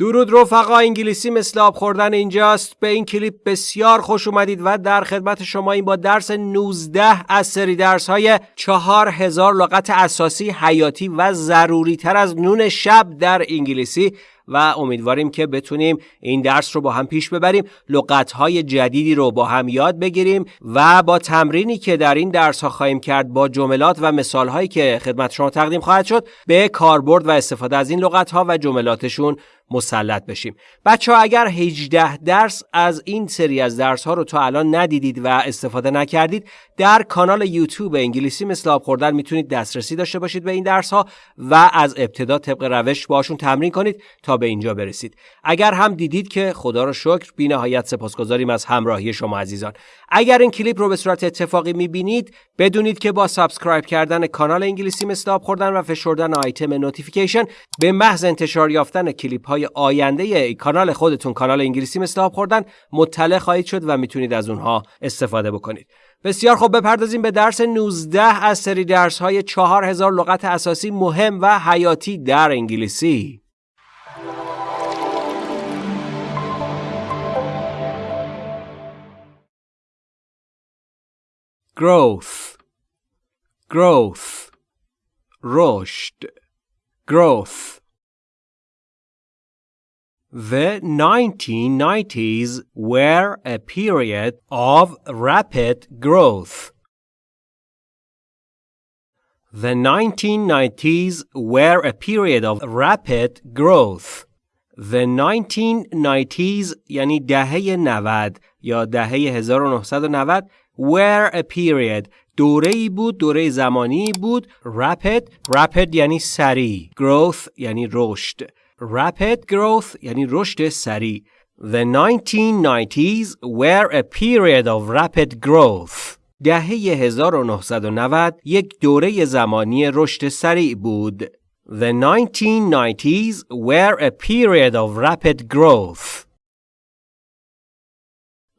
درود رفقا انگلیسی مثل آب خوردن اینجاست. به این کلیپ بسیار خوش اومدید و در خدمت شما این با درس 19 از سری درس های 4000 لغت اساسی حیاتی و ضروری تر از نون شب در انگلیسی و امیدواریم که بتونیم این درس رو با هم پیش ببریم لغت‌های جدیدی رو با هم یاد بگیریم و با تمرینی که در این درس ها خواهیم کرد با جملات و مثالهایی که خدمت شما تقدیم خواهد شد به کاربرد و استفاده از این لغت‌ها و جملاتشون مسلط بشیم. بچه ها اگر 18 درس از این سری از درس ها رو تا الان ندیدید و استفاده نکردید در کانال یوتیوب انگلیسی مثل آب خوردن می‌تونید دسترسی داشته باشید به این درس ها و از ابتدا طبق روش باشون تمرین کنید تا به اینجا برسید. اگر هم دیدید که خدا رو شکر بی نهایت سپاسگزاریم از همراهی شما عزیزان. اگر این کلیپ رو به صورت اتفاقی می‌بینید بدونید که با سابسکرایب کردن کانال انگلیسی مثل آب خوردن و فشردن آیتم نوتیفیکیشن به محض انتشار یافتن کلیپ های آینده کانال خودتون کانال انگلیسی مثل آب خوردن مطلع خواهید شد و می‌تونید از اونها استفاده بکنید. بسیار خوب بپردازیم به درس 19 از سری درس های 4000 لغت اساسی مهم و حیاتی در انگلیسی. Growth. Growth. رشد growth. The 1990s were a period of rapid growth. The 1990s were a period of rapid growth. The 1990s یعنی دهه 90 یا دهه 1990 were a period دوره ای بود دوره زمانی بود rapid rapid یعنی سریع growth یعنی رشد rapid growth یعنی رشد سریع The 1990s were a period of rapid growth دهه 1990 یک دوره زمانی رشد سریع بود The 1990s were a period of rapid growth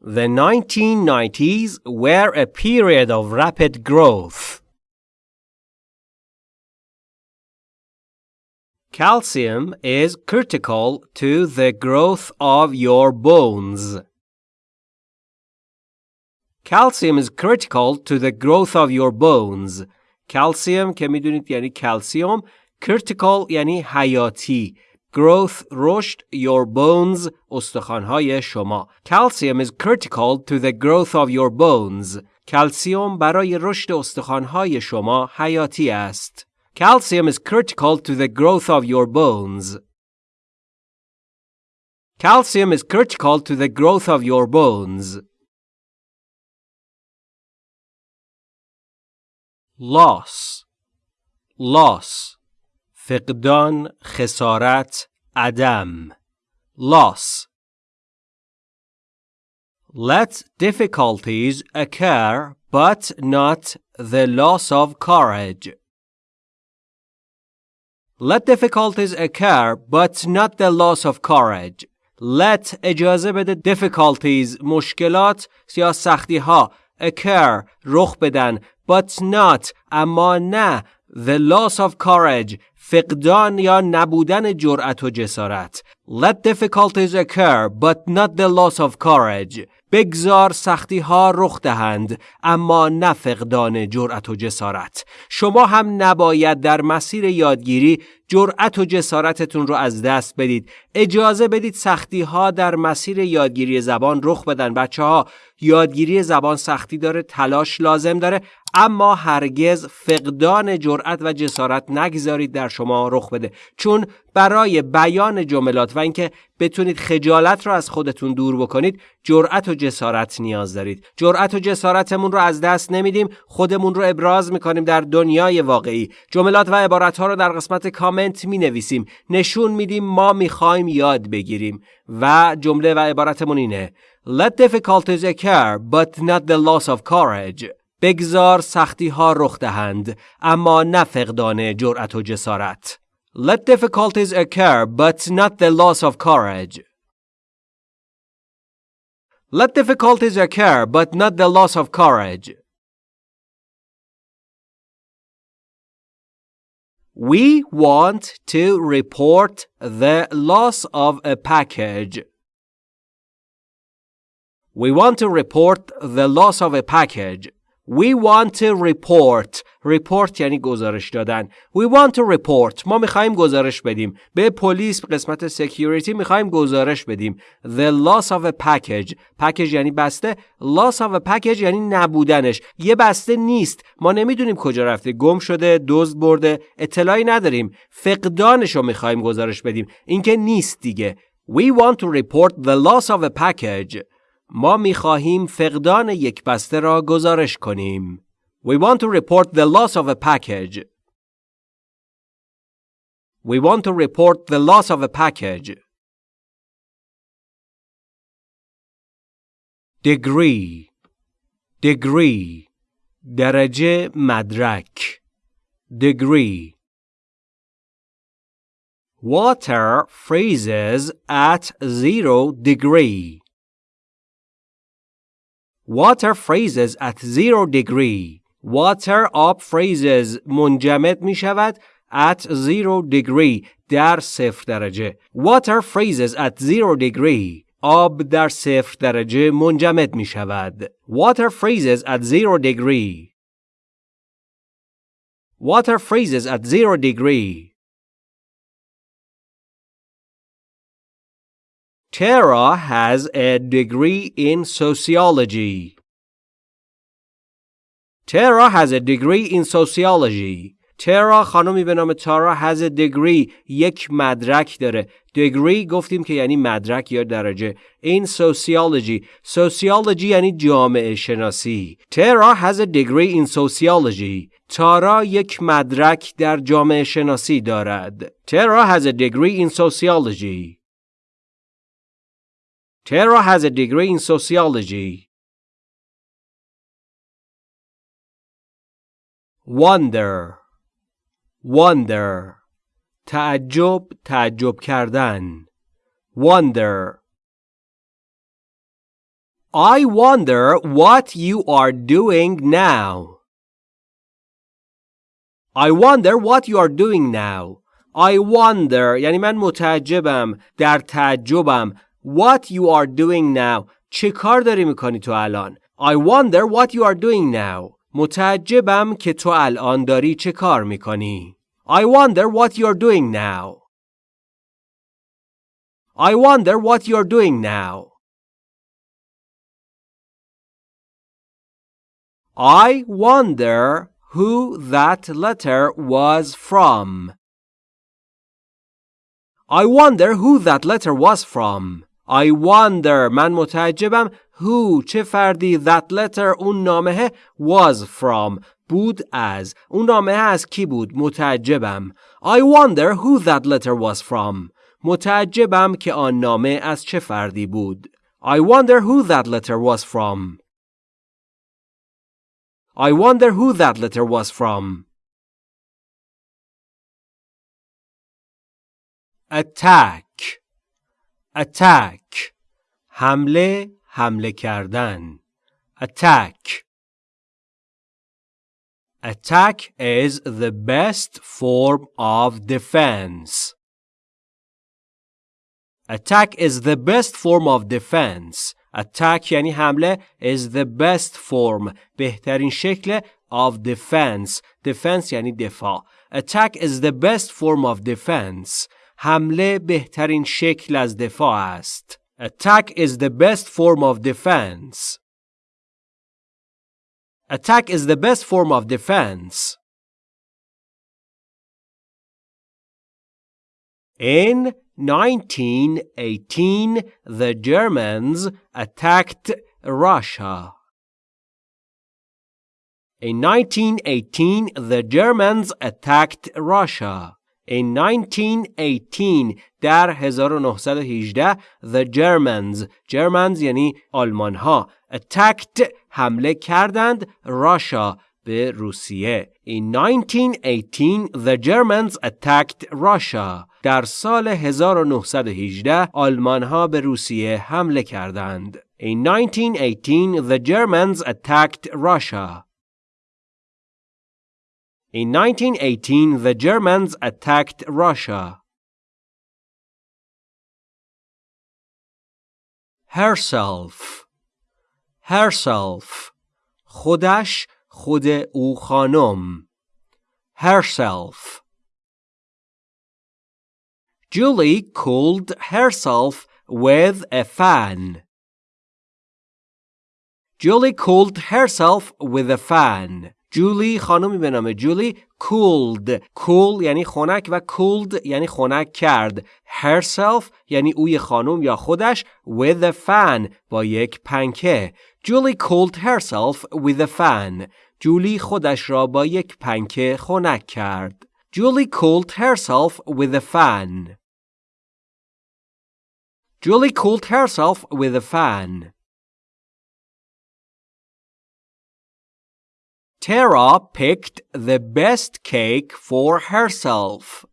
The 1990s were a period of rapid growth. Calcium is critical to the growth of your bones. Calcium is critical to the growth of your bones. Calcium که میدونید یعنی calcium. critical یعنی حیاتی growth رشد your bones استخوانهای شما calcium is critical to the growth of your bones کلسیوم برای رشد استخوانهای شما حیاتی است calcium is critical to the growth of your bones calcium is critical to the growth of your bones loss loss فقدان خسارت عدم loss Let difficulties occur but not the loss of courage. Let difficulties occur but not the loss of courage. Let اجازه بده difficulties مشکلات یا سختی ها occur رخ بدن but not اما نه the loss of courage فقدان یا نبودن جرأت و جسارت Let difficulties occur but not the loss of courage بگذار سختی ها رخ دهند اما نه فقدان جرأت و جسارت. شما هم نباید در مسیر یادگیری جرأت و جسارتتون رو از دست بدید. اجازه بدید سختی ها در مسیر یادگیری زبان رخ بدن. بچه ها یادگیری زبان سختی داره تلاش لازم داره اما هرگز فقدان جرأت و جسارت نگذارید در شما رخ بده. چون برای بیان جملات و اینکه بتونید خجالت رو از خودتون دور بکنید جرأت و جسارت نیاز دارید. جرأت و جسارتمون رو از دست نمیدیم خودمون رو ابراز می‌کنیم در دنیای واقعی. جملات و عبارت ها رو در قسمت کامنت می نویسیم نشون میدیم ما می‌خوایم یاد بگیریم و جمله و عبارتمون اینه Let difficulties occur but not the loss of courage بگذار سختی ها رخ دهند اما نه فقدان جرأت و جسارت Let difficulties occur but not the loss of courage Let difficulties occur but not the loss of courage We want to report the loss of a package. We want to report the loss of a package. We want to report. Report یعنی گزارش دادن. We want to report. ما می‌خوایم گزارش بدیم. به پلیس قسمت security می‌خوایم گزارش بدیم. The loss of a package. Package یعنی بسته. Loss of a package یعنی نبودنش. یه بسته نیست. ما نمی‌دونیم کجا رفته. گم شده دزد برده. اطلاعی نداریم. فقدانش رو می‌خوایم گزارش بدیم. اینکه نیست دیگه. We want to report the loss of a package. ما می خواهیم فقدان یک بسته را گزارش کنیم. We want to report the loss of a package. We want to report the loss of a package. degree degree درجه مدرک degree water freezes at zero degree Water freezes at zero degree. Water آب freezes منجمد می شود at zero degree در صفر درجه. Water freezes at zero degree. آب در صفر درجه منجمد می شود. Water freezes at zero degree. Water freezes at zero degree. Tara has a degree in sociology. Tara has a degree in sociology. ترا خانمی به نام تارا has a degree یک مدرک داره degree گفتیم که یعنی مدرک یا درجه این sociology sociology یعنی جامعه شناسی ترا has a degree in sociology تارا یک مدرک در جامعه شناسی دارد ترا has a degree in sociology Tara has a degree in sociology. Wonder Wonder تعجب تعجب کردن Wonder I wonder what you are doing now. I wonder what you are doing now. I wonder یعنی من متعجبم در تعجبم What you are doing now چه کار داری میکنی تو الان I wonder what you are doing now متعجبم که تو الان داری چه کار میکنی I wonder what you're doing now I wonder what you're doing now I wonder who that letter was from. I wonder who that letter was from. I wonder من متعجبم who چه فردی that letter اون نامه was from بود از اون نامه از کی بود متعجبم I wonder who that letter was from متعجبم که آن نامه از چه فردی بود I wonder who that letter was from I wonder who that letter was from attack attack حمله حمله کردن attack attack is the best form of defense attack is the best form of defense attack یعنی حمله is the best form بهترین شکل of defense defense یعنی دفاع attack is the best form of defense حمله بهترین شکل از دفاع است. Attack is the best form of defense. Attack is the best form of defense. In 1918, the Germans attacked Russia. In 1918, the Germans attacked Russia. In 1918 در 1918 the Germans Germans یعنی آلمان ها attacked حمله کردند Russia به روسیه In 1918 the Germans attacked Russia در سال 1918 آلمان ها به روسیه حمله کردند In 1918 the Germans attacked Russia In 1918, the Germans attacked Russia. herself herself خودش خود او خانم herself Julie cooled herself with a fan. Julie cooled herself with a fan. جولی خانمی به نام جولی کولد کول یعنی خنک و کولد یعنی خنک کرد. Herself یعنی اوی خانم یا خودش with a fan با یک پنکه. جولی کولد herself with a fan. جولی خودش را با یک پنکه خنک کرد. جولی کولد herself with a fan. جولی کولد herself with a fan. Tara picked the best cake for herself.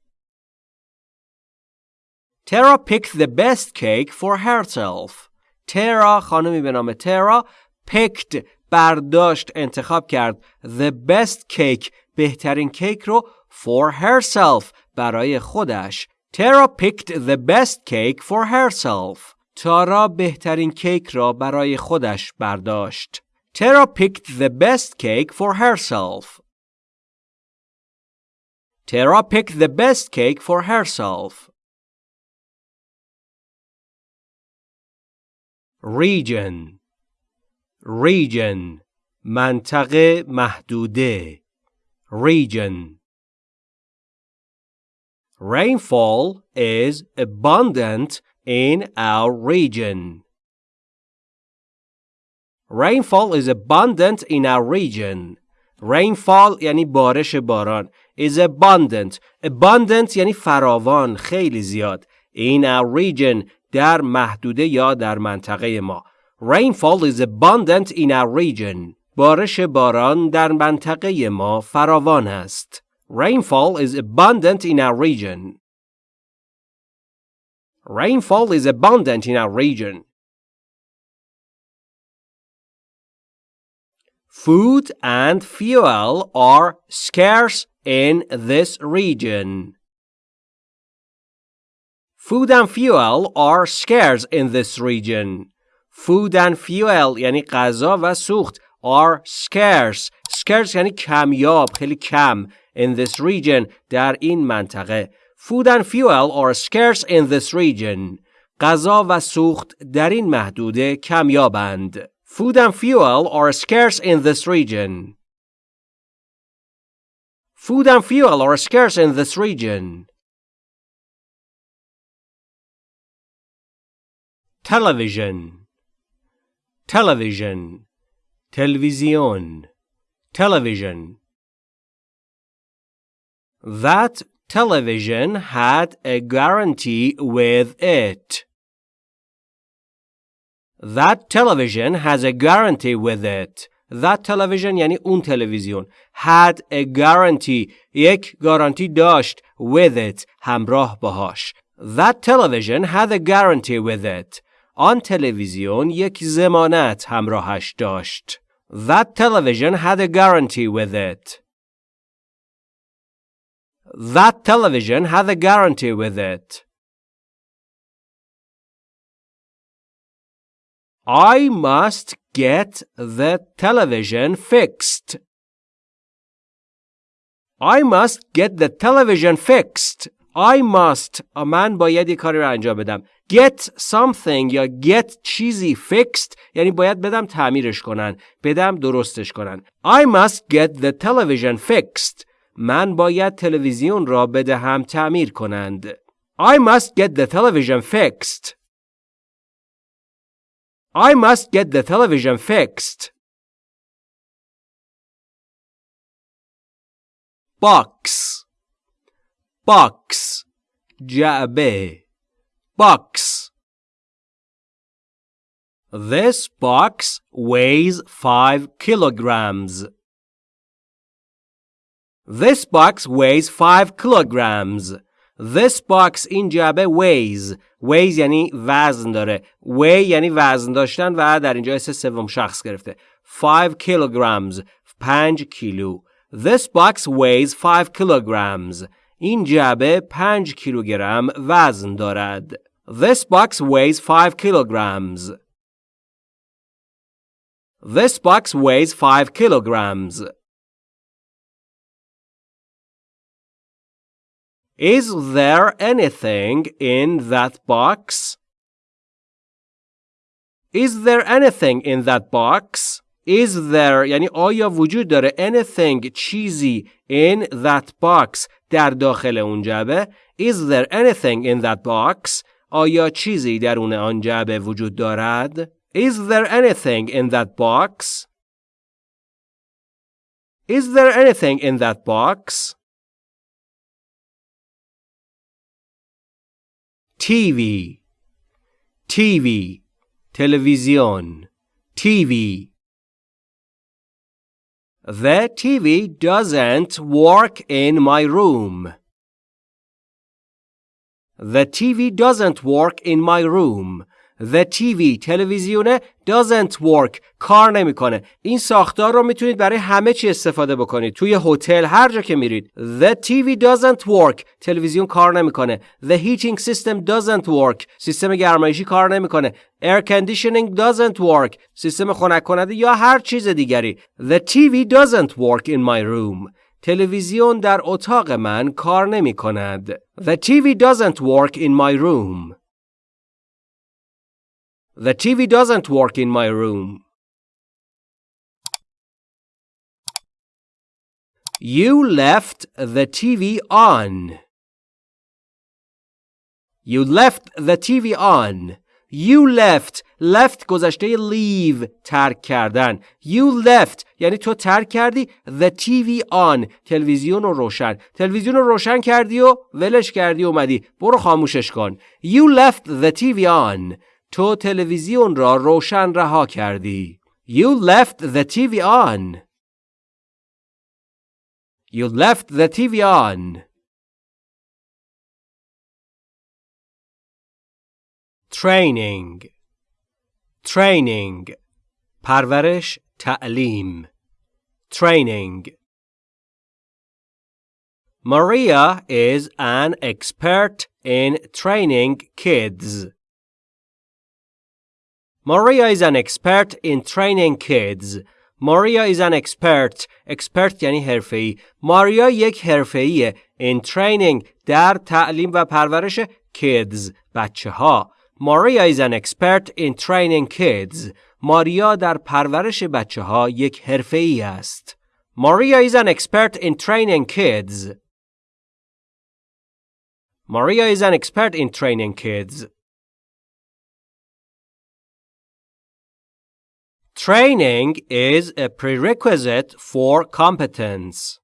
Tara picked the best cake for herself. Tara خانمی به نام ترا picked برداشت انتخاب کرد the best cake بهترین کیک رو for herself برای خودش Tara picked the best cake for herself. تارا بهترین کیک را برای خودش برداشت. Tara picked the best cake for herself. Tara picked the best cake for herself. Region Region منطقه محدوده Region Rainfall is abundant in our region. Rainfall is abundant in our region. Rainfall یعنی بارش باران. is abundant. Abundant یعنی فراوان. خیلی زیاد. In our region در محدوده یا در منطقه ما. Rainfall is abundant in our region. بارش باران در منطقه ما فراوان است. Rainfall is abundant in our region. Rainfall is abundant in our region. Food and fuel are scarce in this region. Food and fuel are scarce in this region. Food and fuel یعنی غذا و سوخت are scarce. Scarce یعنی کمیاب خیلی کم in this region در این منطقه Food and fuel are scarce in this region. غذا و سوخت در این محدوده کمیابند. Food and fuel are scarce in this region. Food and fuel are scarce in this region. Television Television Television Television That television had a guarantee with it. That television has a guarantee with it. That television یعنی اون تلویزیون. Had a guarantee. یک گارانتی داشت. With it. همراه باهاش. That television had a guarantee with it. آن تلویزیون یک زمانت همراهش داشت. That television had a guarantee with it. That television had a guarantee with it. I must get the television fixed. I must get the television fixed. I must من باید یه کاری رو انجام بدم. Get something یا get چیزی fixed یعنی باید بدم تعمیرش کنن. بدم درستش کنن. I must get the television fixed. من باید تلویزیون را بدهم تعمیر کنند. I must get the television fixed. I must get the television fixed. Box Box جعبه Box This box weighs 5 kilograms. This box weighs 5 kilograms. This box این جعبه weighs. weighs یعنی وزن داره. weigh یعنی وزن داشتن و در اینجا اسم سوم شخص گرفته. 5 kilograms. 5 کیلو. This box weighs 5 kilograms. این جعبه 5 کیلوگرم وزن دارد. This box weighs 5 kilograms. This box weighs 5 kilograms. Is there anything in that box? Is there anything in that box? Is there یعنی آیا وجود داره anything چیزی in that box در داخل اون جعبه Is there anything in that box آیا چیزی درون آن جعبه وجود دارد Is there anything in that box Is there anything in that box TV TV Television TV The TV doesn't work in my room. The TV doesn't work in my room. The TV تلویزیونه doesn't work. کار نمی‌کنه. این ساختار رو می‌تونید برای همه چی استفاده بکنید. توی هتل هر جا که میرید. The TV doesn't work. تلویزیون کار نمی‌کنه. The heating system doesn't work. سیستم گرمایشی کار نمی‌کنه. Air conditioning doesn't work. سیستم خنک کننده یا هر چیز دیگری. The TV doesn't work in my room. تلویزیون در اتاق من کار نمی کند. The TV doesn't work in my room. The TV doesn't work in my room. You left the TV on. You left the TV on. You left left گذشته leave ترک کردن You left یعنی تو ترک کردی The TV on تلویزیون رو روشن تلویزیون رو روشن کردی و ولش کردی اومدی برو خاموشش کن You left the TV on تو تلویزیون را روشن رها کردی. You left the TV on. You left the TV on. Training Training پرورش تعلیم Training Maria is an expert in training kids. Maria is an expert in training kids. Maria is an expert. expert یعنی حرفه‌ای. ماریا یک حرفه‌ایه in training در تعلیم و پرورش kids بچه ها. Maria is an expert in training kids. ماریا در پرورش بچه ها یک حرفه‌ای است. Maria is an expert in training kids. Maria is an expert in training kids. Training is a prerequisite for competence.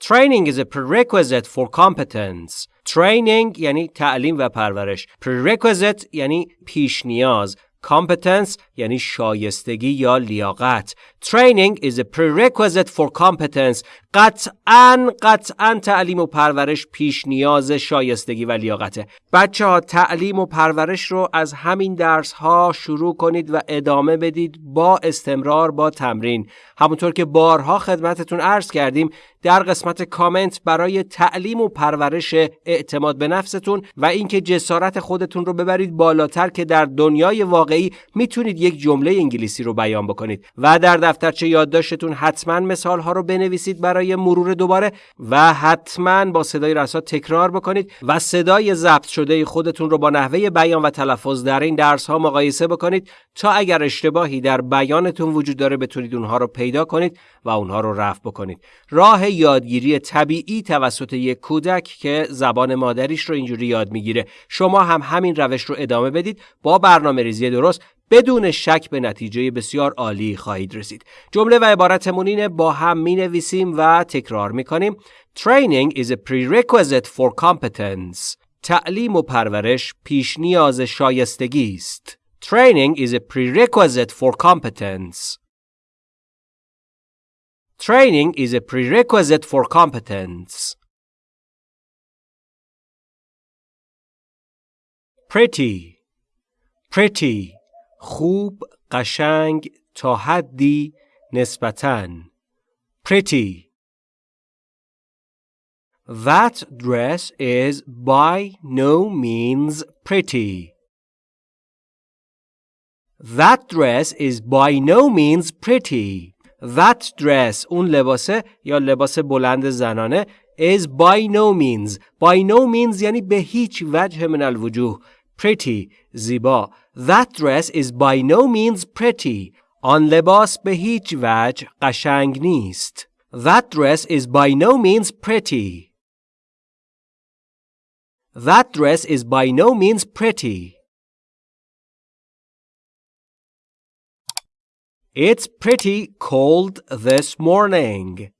Training is a prerequisite for competence. Training یعنی تعلیم و پرورش. Prerequisite یعنی پیش نیاز. Competence یعنی شایستگی یا لیاقت. Training is a prerequisite for competence. قطعا قطعا تعلیم و پرورش پیش نیاز شایستگی و لیاقته. بچه ها تعلیم و پرورش رو از همین درس ها شروع کنید و ادامه بدید با استمرار با تمرین. همونطور که بارها خدمتتون عرض کردیم در قسمت کامنت برای تعلیم و پرورش اعتماد به نفستون و اینکه جسارت خودتون رو ببرید بالاتر که در دنیای واقعی می‌تونید یک جمله انگلیسی رو بیان بکنید و در دفترچه یادداشتتون حتما مثال ها رو بنویسید برای مرور دوباره و حتما با صدای رسا تکرار بکنید و صدای ضبط شده خودتون رو با نحوه بیان و تلفظ در این درس ها مقایسه بکنید تا اگر اشتباهی در بیانتون وجود داره بتونید اونها رو پیدا کنید و اونها رو رفع بکنید. راه یادگیری طبیعی توسط یک کودک که زبان مادریش رو اینجوری یاد می‌گیره. شما هم همین روش رو ادامه بدید. با برنامه ریزی درست بدون شک به نتیجه بسیار عالی خواهید رسید. جمله و عبارتمون اینه با هم می نویسیم و تکرار می کنیم. Training is a prerequisite for competence. تعلیم و پرورش پیش نیاز شایستگی است. Training is a prerequisite for competence. Training is a prerequisite for competence. Pretty Pretty خوب قشنگ تا حدی نسبتاً pretty. That dress is by no means pretty. That dress is by no means pretty. That dress اون لباسه یا لباس بلند زنانه is by no means by no means یعنی به هیچ وجه من الوجوه pretty زیبا That dress is by no means pretty آن لباس به هیچ وجه قشنگ نیست That dress is by no means pretty That dress is by no means pretty It's pretty cold this morning.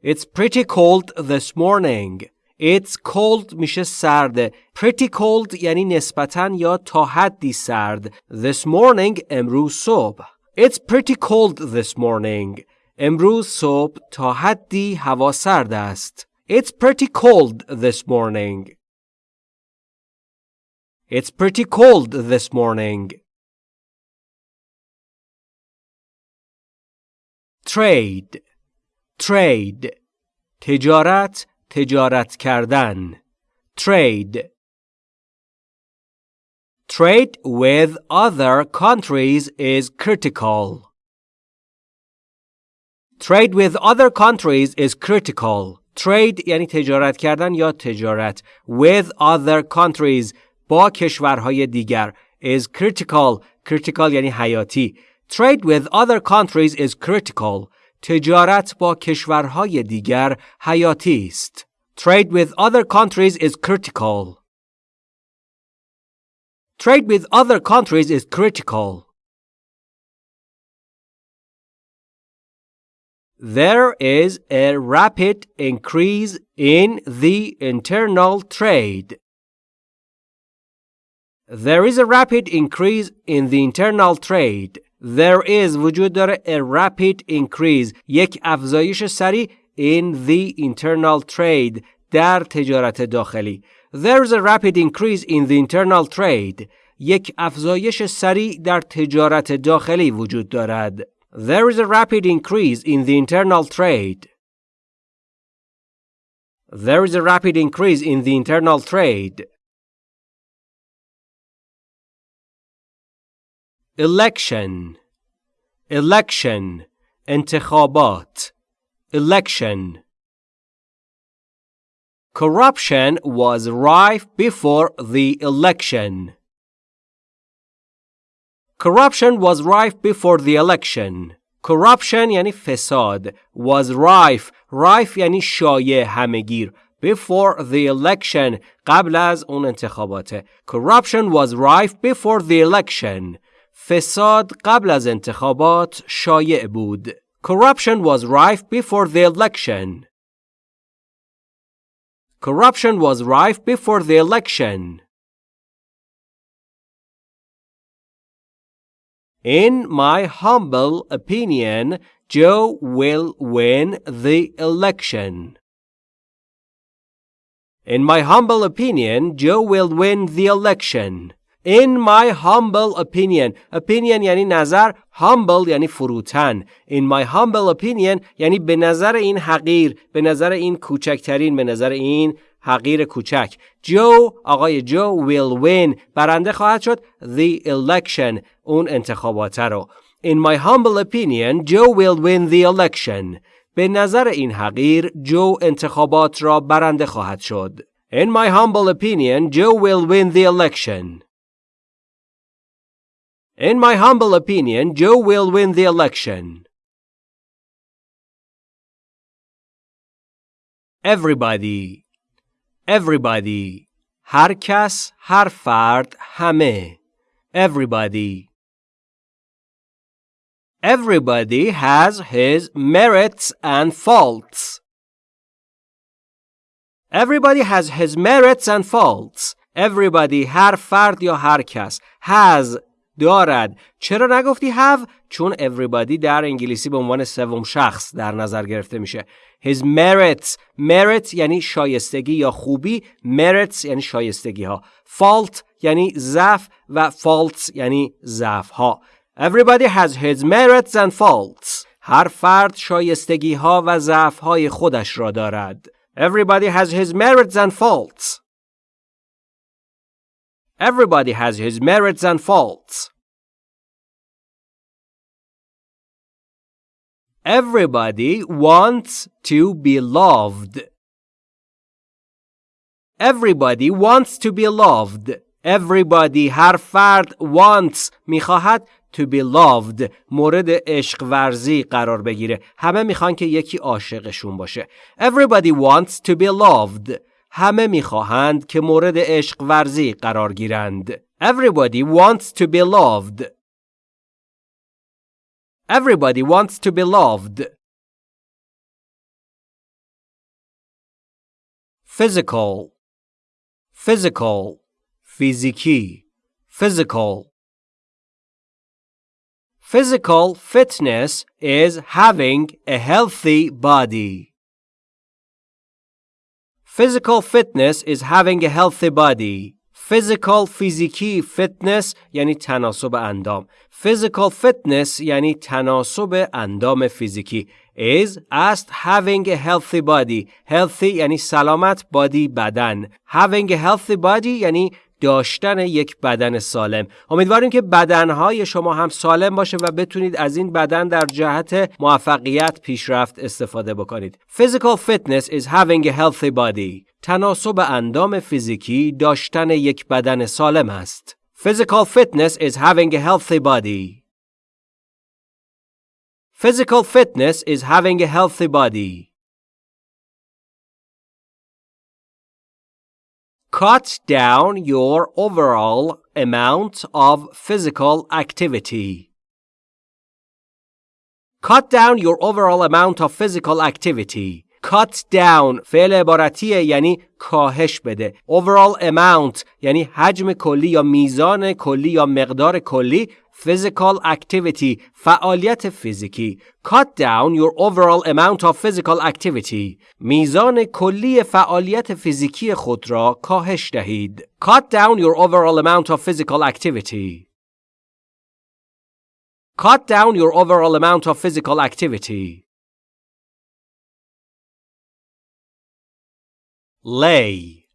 It's pretty cold this morning. It's cold میشه سرده. Pretty cold یعنی نسبتا یا تا حدی سرد. This morning امروز صبح. It's pretty cold this morning. امروز صبح تا حدی هوا سرد است. It's pretty cold this morning. It's pretty cold this morning. trade trade تجارت تجارت کردن trade trade with other countries is critical trade with other countries is critical trade یعنی تجارت کردن یا تجارت with other countries با کشورهای دیگر is critical critical یعنی حیاتی Trade with other countries is critical. تجارت با کشورهای دیگر حیاتی است. Trade with other countries is critical. Trade with other countries is critical. There is a rapid increase in the internal trade. There is a rapid increase in the internal trade. There is وجود داره a rapid increase یک افزایش سریع in the internal trade در تجارت داخلی There is a rapid increase in the internal trade یک افزایش سریع در تجارت داخلی وجود دارد There is a rapid increase in the internal trade There is a rapid increase in the internal trade election election انتخابات election corruption was rife before the election corruption was rife before the election corruption یعنی فساد was rife rife یعنی شایع همگیر before the election قبل از اون انتخابات corruption was rife before the election فساد قبل از انتخابات شایع بود. Corruption was rife before the election. Corruption was rife before the election. In my humble opinion, Joe will win the election. In my humble opinion, Joe will win the election. In my humble opinion opinion یعنی نظر humble یعنی فروتن In my humble opinion یعنی به نظر این حقیر به نظر این کوچکترین به نظر این حقیر کوچک جو آقای جو will win برنده خواهد شد the election اون انتخابات رو In my humble opinion Joe will win the election به نظر این حقیر جو انتخابات را برنده خواهد شد In my humble opinion Joe will win the election In my humble opinion, Joe will win the election. Everybody Everybody هر کس هر فرد همه Everybody Everybody has his merits and faults. Everybody has his merits and faults. Everybody هر فرد یا هر کس has دارد. چرا نگفتی have چون everybody در انگلیسی به عنوان سوم شخص در نظر گرفته میشه. His merits. Merit یعنی شایستگی یا خوبی. Merits یعنی شایستگی ها fault یعنی ضعف و faults یعنی ضعف ها everybody has his merits and faults. هر فرد شایستگی ها و ضعف های خودش را دارد. Everybody has his merits and faults. Everybody has his merits and faults. Everybody wants to be loved. Everybody wants to be loved. Everybody هر فرد wants میخواهد to be loved مورد عشق ورزی قرار بگیره همه میخوان که یکی عاشقشون باشه Everybody wants to be loved همه می‌خواهند که مورد عشق ورزی قرار گیرند Everybody wants to be loved Everybody wants to be loved Physical Physical فیزیکی Physical Physical fitness is having a healthy body. Physical fitness is having a healthy body. Physical فیزیکی fitness یعنی تناسب اندام. Physical fitness یعنی تناسب اندام فیزیکی. is است having a healthy body. Healthy یعنی سلامت body بدن. Having a healthy body یعنی داشتن یک بدن سالم. امیدواریم که بدنهای شما هم سالم باشه و بتونید از این بدن در جهت موفقیت پیشرفت استفاده بکنید. Physical fitness is having a healthy body. تناسب اندام فیزیکی داشتن یک بدن سالم است. Physical fitness is having a healthy body. Physical fitness is having a healthy body. Cut down your overall amount of physical activity. Cut down your overall amount of physical activity. Cut down فعل عبارتیه یعنی کاهش بده. Overall amount یعنی حجم کلی یا میزان کلی یا مقدار کلی physical activity فعالیت فیزیکی cut down your overall amount of physical activity میزان کلی فعالیت فیزیکی خود را کاهش دهید cut down your overall amount of physical activity cut down your overall amount of physical activity lay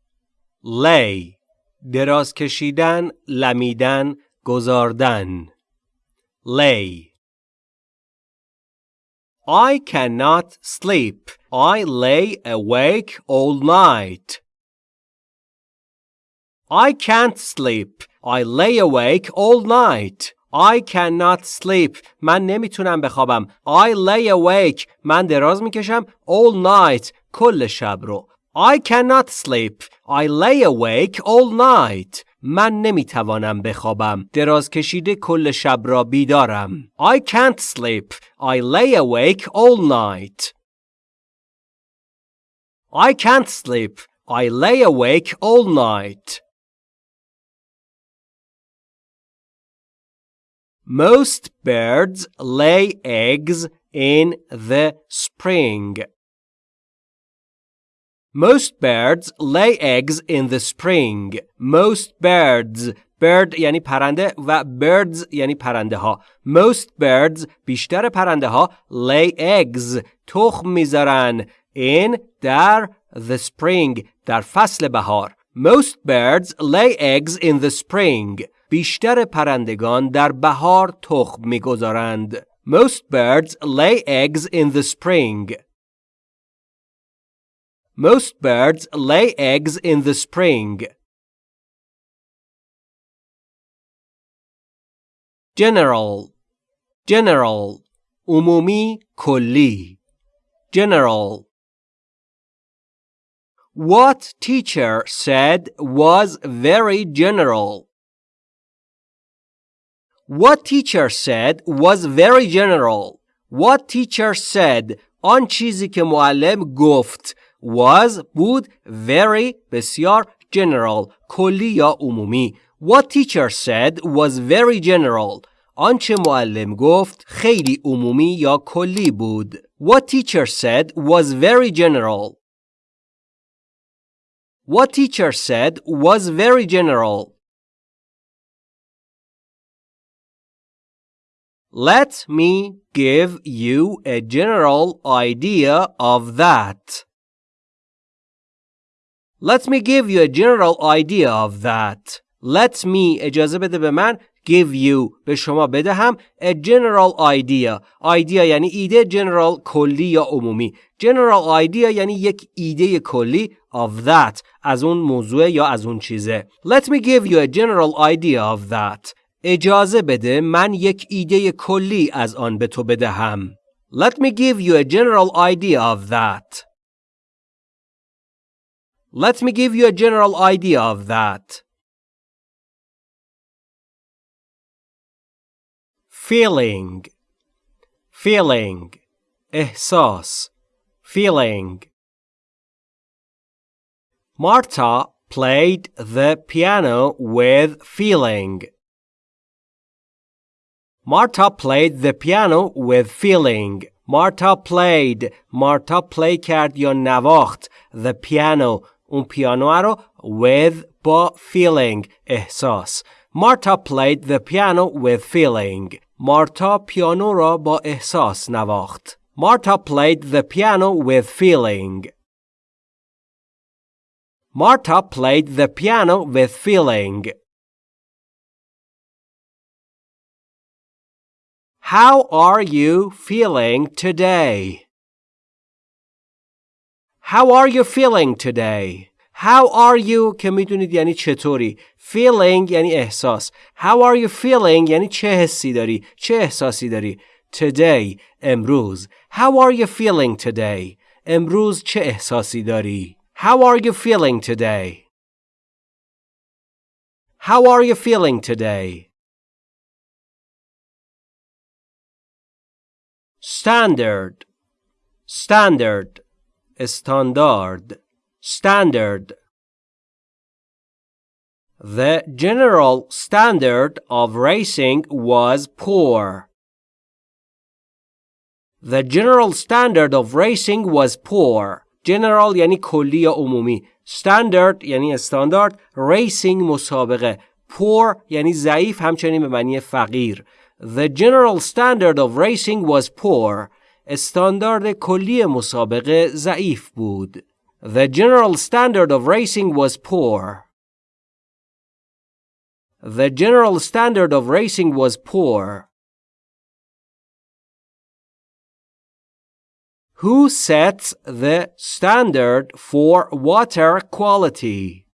lay دراز کشیدن لمیدن گذاردن lay I cannot sleep. I lay awake all night. I can't sleep. I lay awake all night. I cannot sleep. من نمیتونم بخوابم. I lay awake. من دراز میکشم all night. کل شب رو. I cannot sleep. I lay awake all night. من نمیتوانم بخوابم. دراز کشیده کل شب را بیدارم. I can't sleep. I lay awake all night. I can't sleep. I lay awake all night. Most birds lay eggs in the spring. Most birds lay eggs in the spring. Most birds bird یعنی پرنده و birds یعنی پرنده ها. Most birds بیشتر پرنده ها lay eggs تخم میذارن in در the spring در فصل بهار. Most birds lay eggs in the spring. بیشتر پرندگان در بهار تخم میگذارند. Most birds lay eggs in the spring. Most birds lay eggs in the spring. General General umumi کلی General What teacher said was very general. What teacher said was very general. What teacher said آن چیزی که معلم گفت was بود very بسیار general کلی یا عمومی What teacher said was very general آنچه معلم گفت خیلی عمومی یا کلی بود What teacher said was very general What teacher said was very general Let me give you a general idea of that. Let me give you a general idea of that. Let me اجازه بده به من give you به شما بدهم a general idea idea یعنی ایده general کلی یا عمومی general idea یعنی یک ایده کلی of that از اون موضوع یا از اون چیزه let me give you a general idea of that اجازه بده من یک ایده کلی از آن به تو بدهم let me give you a general idea of that let me give you a general idea of that feeling feeling احساس feeling Marta played the piano with feeling. Marta played the piano with feeling. Marta played. Marta play کرد یا نواخت. The piano. اون پیانو رو with با feeling. احساس. Marta played the piano with feeling. مارتا پیانو را با احساس نواخت. Marta played the piano with feeling. Marta played the piano with feeling. How are you feeling today? How are you feeling today? How are you که میدونید یعنی چطوری feeling یعنی احساس How are you feeling یعنی چه حسی داری چه احساسی داری Today امروز How are you feeling today امروز چه احساسی داری How are you feeling today How are you feeling today Standard Standard استاندارد Standard The general standard of racing was poor. The general standard of racing was poor. General یعنی کلی یا عمومی. Standard یعنی استاندارد. Racing مسابقه. Poor یعنی ضعیف همچنین به معنی فقیر. The general standard of racing was poor. استاندارد کلی مسابقه ضعیف بود. The general standard of racing was poor. The general standard of racing was poor. Who sets the standard for water quality?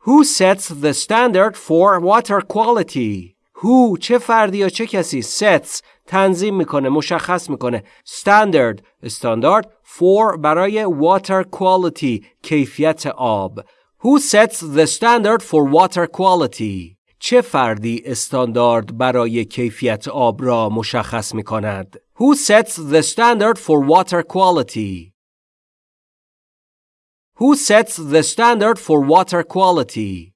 Who sets the standard for water quality? Who چه فردی یا چه کسی sets تنظیم می‌کنه مشخص می‌کنه standard استاندارد for برای water quality کیفیت آب Who sets the standard for water quality? چه فردی استاندارد برای کیفیت آب را مشخص می کند؟ Who sets the standard for water quality? Who sets the standard for water quality?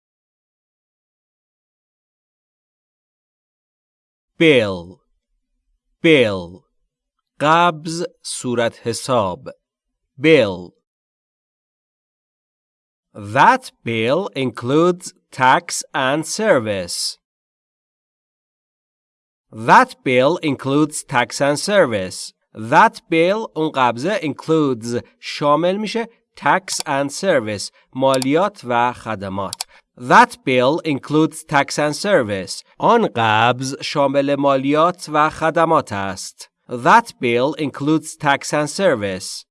bill bill قبض صورت حساب bill That bill includes tax and service. That bill includes tax and service. That bill اون قبضه includes شامل میشه tax and service مالیات و خدمات. That bill includes tax and service. آن قبض شامل مالیات و خدمات است. That bill includes tax and service.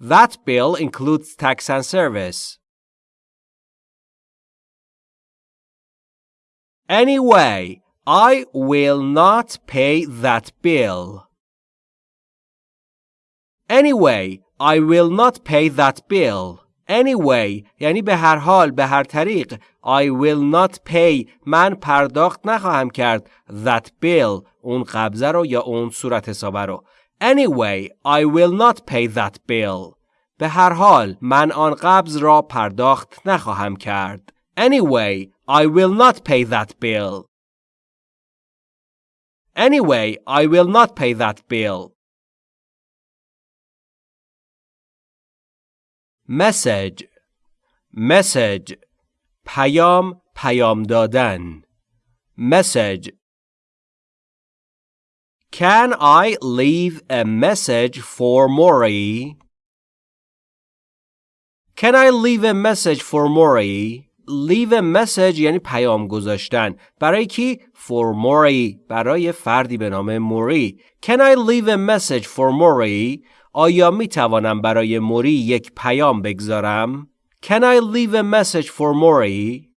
That bill includes tax and service. Anyway, I will not pay that bill. Anyway, I will not pay that bill. Anyway یعنی به هر حال به هر طریق I will not pay من پرداخت نخواهم کرد that bill اون قبضه رو یا اون صورت حسابه رو Anyway, I will not pay that bill. به هر حال من آن قبض را پرداخت نخواهم کرد. Anyway, I will not pay that bill. Anyway, I will not pay that bill. Message Message پیام پیام دادن message Can I leave a message for Mori? Can I leave a message for Mori? leave a message یعنی پیام گذاشتن برای کی for Mori برای فردی به نام موری Can I leave a message for Mori آیا می توانم برای موری یک پیام بگذارم Can I leave a message for Mori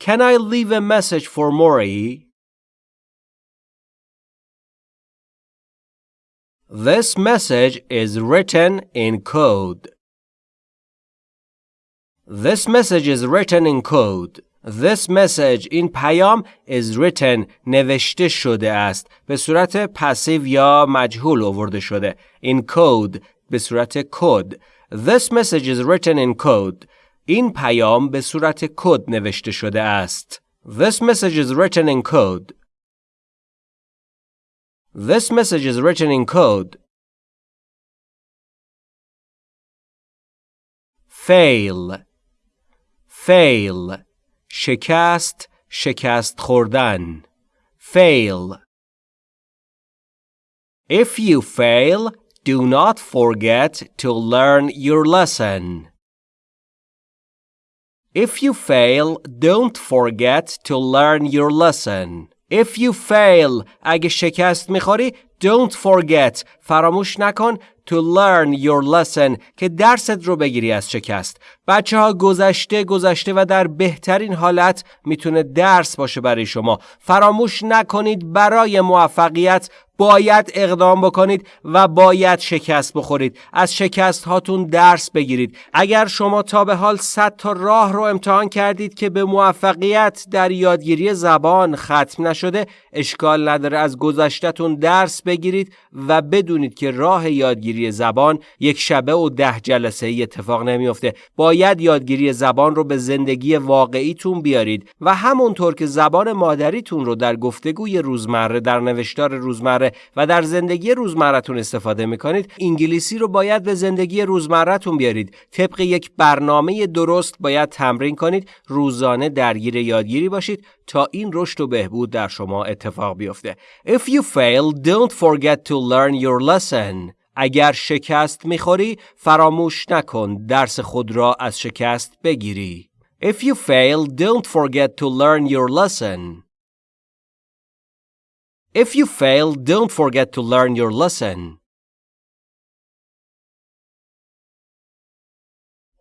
Can I leave a message for Mori This message is written in code. This message is written in code. This message این پیام is written نوشته شده است به صورت پسیو یا مجهول آورده شده in code به صورت کد This message is written in code این پیام به صورت کد نوشته شده است This message is written in code This message is written in code fail fail شکست شکست خوردن fail If you fail, do not forget to learn your lesson. If you fail, don't forget to learn your lesson. If you fail, اگه شکست می‌خوری, don't forget, فراموش نکن to learn your lesson که درست رو بگیری از شکست. بچه ها گذشته گذشته و در بهترین حالت می‌تونه درس باشه برای شما. فراموش نکنید برای موفقیت باید اقدام بکنید و باید شکست بخورید. از شکست هاتون درس بگیرید. اگر شما تا به حال 100 تا راه رو امتحان کردید که به موفقیت در یادگیری زبان ختم نشده اشکال نداره. از گذشتهتون درس بگیرید و بدونید که راه یادگیری زبان یک شبه و ده جلسه ای اتفاق نمیافته. باید یادگیری زبان رو به زندگی واقعیتون بیارید و همونطور که زبان مادریتون رو در گفتگوی روزمره در نوشتار روزمره و در زندگی روزمرتون استفاده می‌کنید انگلیسی رو باید به زندگی روزمرتون بیارید. طبق یک برنامه درست باید تمرین کنید روزانه درگیر یادگیری باشید تا این رشد و بهبود در شما اتفاق بیفته. If you fail don't forget to learn your lesson. اگر شکست می‌خوری فراموش نکن درس خود را از شکست بگیری. If you fail don't forget to learn your lesson. If you fail, don't forget to learn your lesson.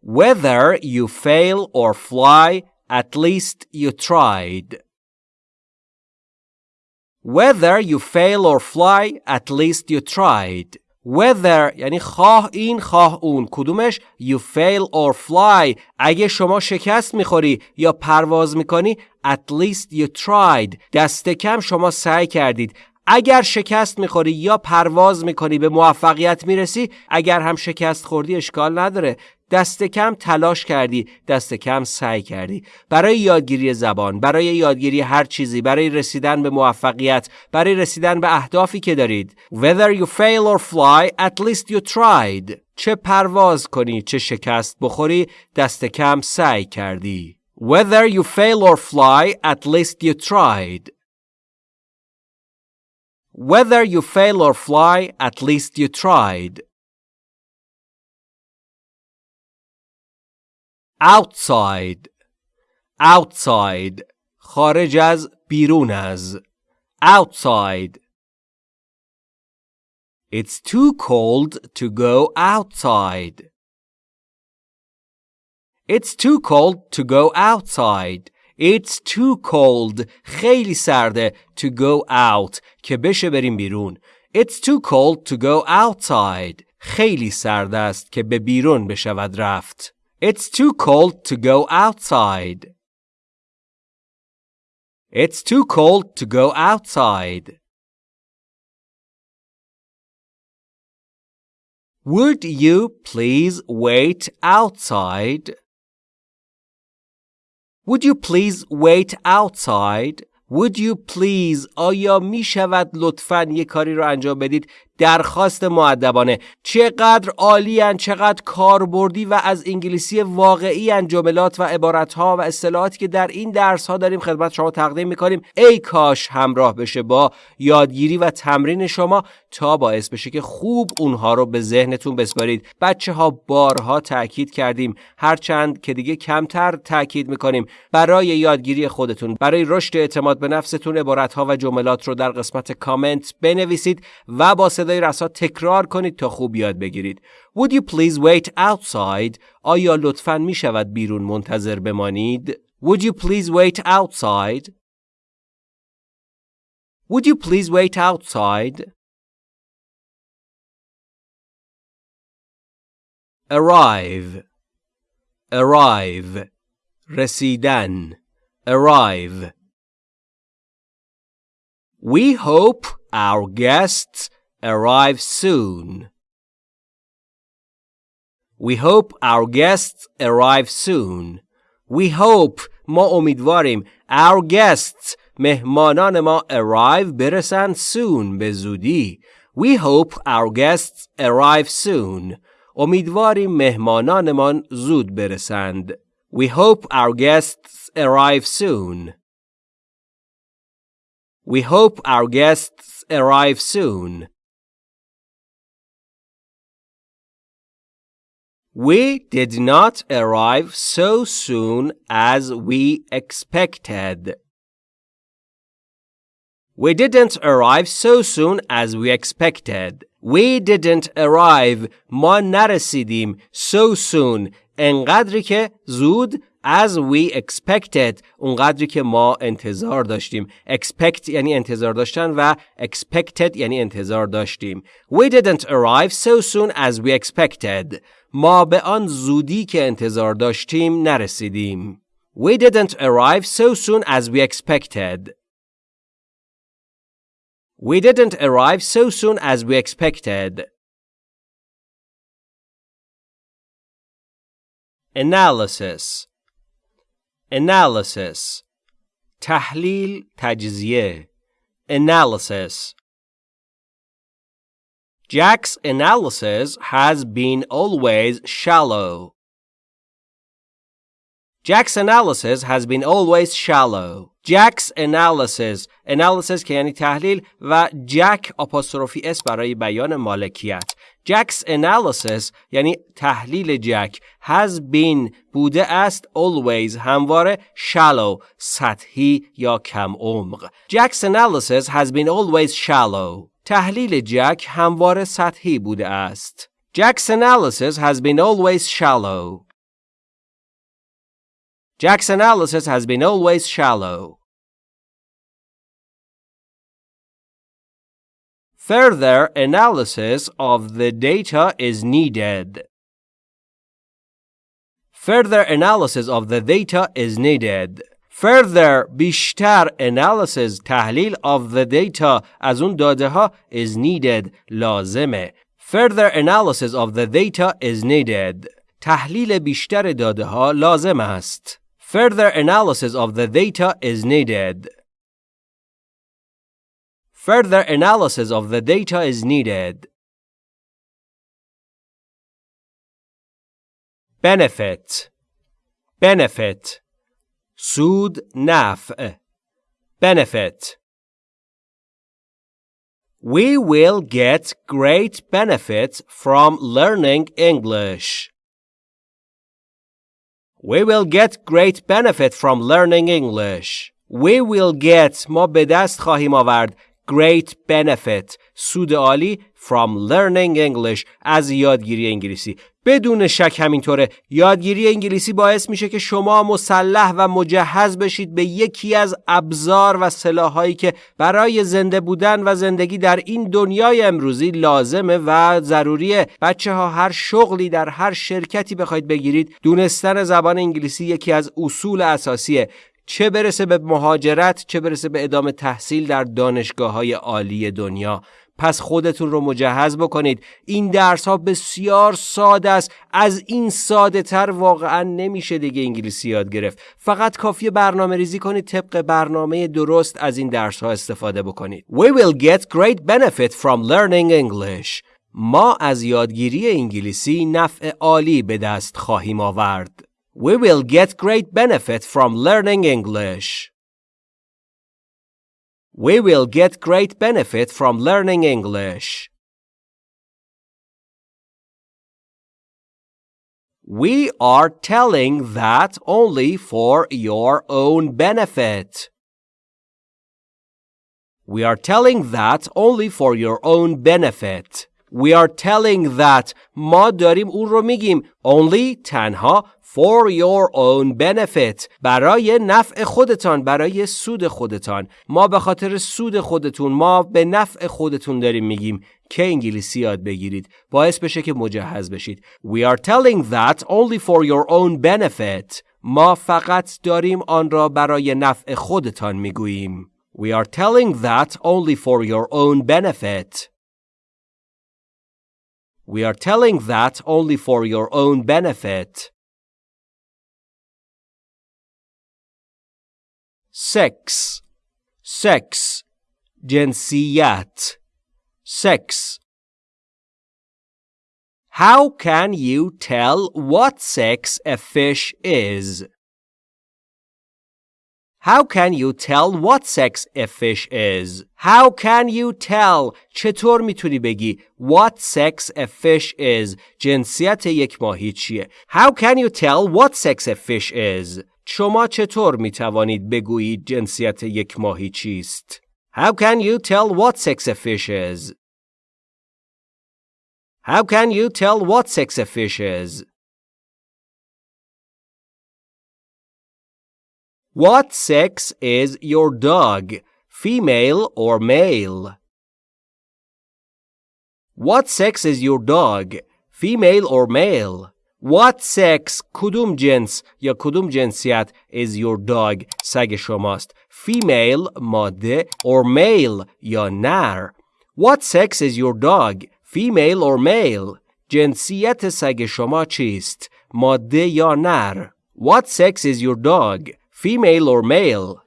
Whether you fail or fly, at least you tried. Whether you fail or fly, at least you tried. Whether یعنی خواه این خواه اون. کدومش؟ You fail or fly. اگه شما شکست می‌خوری یا پرواز می‌کنی at least you tried. دست کم شما سعی کردید. اگر شکست می‌خوری یا پرواز می‌کنی به موفقیت می‌رسی اگر هم شکست خوردی اشکال نداره. دست کم تلاش کردی دست کم سعی کردی. برای یادگیری زبان برای یادگیری هر چیزی برای رسیدن به موفقیت برای رسیدن به اهدافی که دارید. Whether you fail or fly at least you tried. چه پرواز کنی چه شکست بخوری دست کم سعی کردی. Whether you fail or fly at least you tried. Whether you fail or fly at least you tried. outside outside خارج از بیرون از outside It's too cold to go outside. It's too cold to go outside. It's too cold. خیلی سرده to go out که بشه بریم بیرون. It's too cold to go outside. خیلی سرد است که به بیرون بشود رفت. It's too cold to go outside. It's too cold to go outside. Would you please wait outside? Would you please wait outside? Would you please آیا می شود لطفا یک کاری رو انجام بدید درخواست معدبانه چقدر عالی چقدر کاربردی و از انگلیسی واقعی جملات و عبارت ها و اصطلاحاتی که در این درس ها داریم خدمت شما تقدیم می‌کنیم. ای کاش همراه بشه با یادگیری و تمرین شما تا باعث بشه که خوب اونها رو به ذهنتون بسپارید. بچه ها بارها تاکید کردیم. هرچند که دیگه کمتر تاکید می‌کنیم. برای یادگیری خودتون برای رشد اعتماد به نفستون عبارت ها و جملات رو در قسمت کامنت بنویسید و با صدای رسا تکرار کنید تا خوب یاد بگیرید Would you please wait outside آیا لطفا می شود بیرون منتظر بمانید Would you please wait outside Would you please wait outside arrive arrive رسیدن arrive We hope our guests arrive soon. We hope our guests arrive soon. We hope ما امیدواریم our guests مهمانان ما arrive برسند soon به زودی. We hope our guests arrive soon. امیدواریم مهمانانمان زود برسند. We hope our guests arrive soon. We hope our guests arrive soon. We did not arrive so soon as we expected. We didn't arrive so soon as we expected. We didn't arrive ما نرسیدیم so soon انقدری که زود as we expected اونقدری که ما انتظار داشتیم expect یعنی انتظار داشتن و expected یعنی انتظار داشتیم we didn't arrive so soon as we expected ما به آن زودی که انتظار داشتیم نرسیدیم we didn't arrive so soon as we expected we didn't arrive so soon as we expected analysis analysis تحلیل تجزیه analysis Jack's analysis has been always shallow. Jack's analysis has been always shallow. Jack's analysis analysis که یعنی تحلیل و جک آپوستروفی اس برای بیان مالکیت Jack's analysis یعنی تحلیل جک has been بوده است always همواره shallow سطحی یا کم عمق Jack's analysis has been always shallow تحلیل جک همواره سطحی بوده است Jack's analysis has been always shallow Jack's analysis has been always shallow. Further analysis of the data is needed. Further analysis of the data is needed. Further بیشتر analysis تحلیل of the data از اون داده ها is needed لازمه. Further analysis of the data is needed. تحلیل بیشتر داده ها لازم است. Further analysis of the data is needed. Further analysis of the data is needed. Benefit Benefit سود نفع Benefit We will get great benefits from learning English. We will get great benefit from learning English. We will get ما به دست خواهیم آورد great benefit سود عالی from learning English از یادگیری انگلیسی بدون شک همینطوره. یادگیری انگلیسی باعث میشه که شما مسلح و مجهز بشید به یکی از ابزار و سلاحهایی که برای زنده بودن و زندگی در این دنیای امروزی لازمه و ضروریه. بچه ها هر شغلی در هر شرکتی بخواید بگیرید دونستن زبان انگلیسی یکی از اصول اساسیه. چه برسه به مهاجرت چه برسه به ادامه تحصیل در دانشگاه های عالی دنیا. پس خودتون رو مجهز بکنید. این درس ها بسیار ساده است. از این ساده تر واقعا نمیشه دیگه انگلیسی یاد گرفت. فقط کافی برنامه ریزی کنید طبق برنامه درست از این درس ها استفاده بکنید. We will get great benefit from learning English. ما از یادگیری انگلیسی نفع عالی به دست خواهیم آورد. We will get great benefit from learning English. We will get great benefit from learning English. We are telling that only for your own benefit. We are telling that only for your own benefit. We are telling that ما داریم اون رو میگیم. Only تنها for your own benefit. برای نفع خودتان برای سود خودتان. ما به خاطر سود خودتون ما به نفع خودتون داریم میگیم. که انگلیسی یاد بگیرید. باعث بشه که مجهز بشید. We are telling that only for your own benefit. ما فقط داریم آن را برای نفع خودتان می‌گوییم. We are telling that only for your own benefit. We are telling that only for your own benefit. 6. Sex. Jinsiyat. Sex. How can you tell what sex a fish is? How can you tell what sex a fish is? How can you tell چطور میتونی بگی what sex a fish is جنسیت یک ماهی چیه How can you tell what sex a fish is شما چطور می توانید بگویید جنسیت یک ماهی چیست؟ How can you tell what sex a fish is? How can you tell what sex a fish is? What sex is your dog, female or male? What sex is your dog, female or male? What sex کدوم جنس یا کدوم جنسیت is your dog سگ شماست female ماده or male یا نر What sex is your dog female or male جنسیت سگ شما چیست ماده یا نر What sex is your dog female or male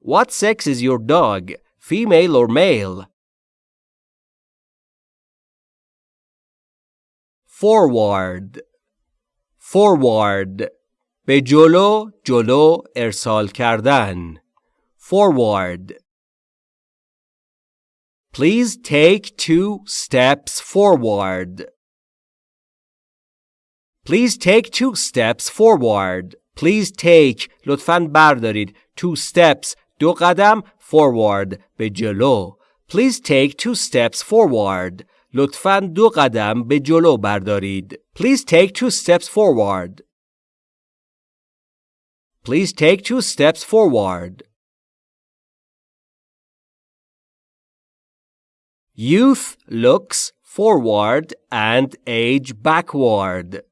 What sex is your dog female or male forward forward به جلو جلو ارسال کردن forward Please take two steps forward. Please take two steps forward. Please take لطفاً بردارید two steps دو قدم forward به جلو. Please take two steps forward. لطفاً دو قدم به جلو بردارید. Please take two steps forward. Please take two steps forward. Youth looks forward and age backward.